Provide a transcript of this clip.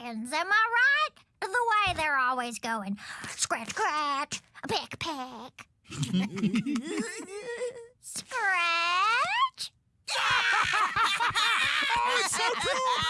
chickens, am I right? The way they're always going scratch, scratch, pick, pick. scratch. Oh, it's so cool!